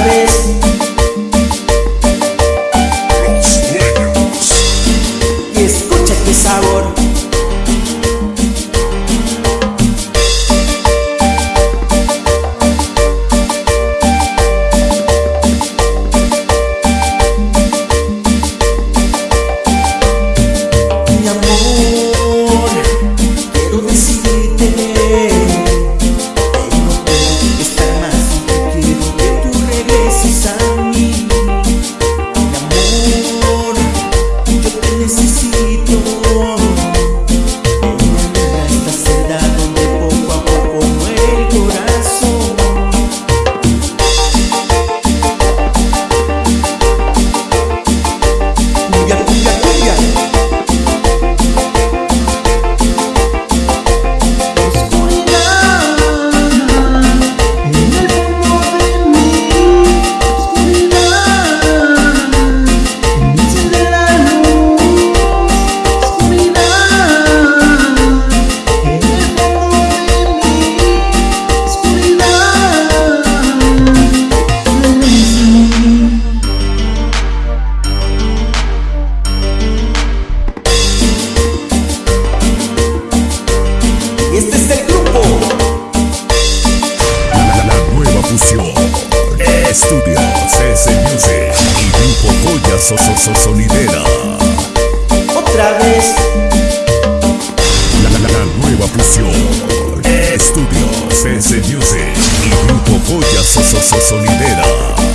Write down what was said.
vez Estudios S Music y Grupo Goya so, so, so, Sonidera. Otra vez. La, la, la nueva fusión. Estudios S Music y Grupo Goya so, so, so, Sonidera.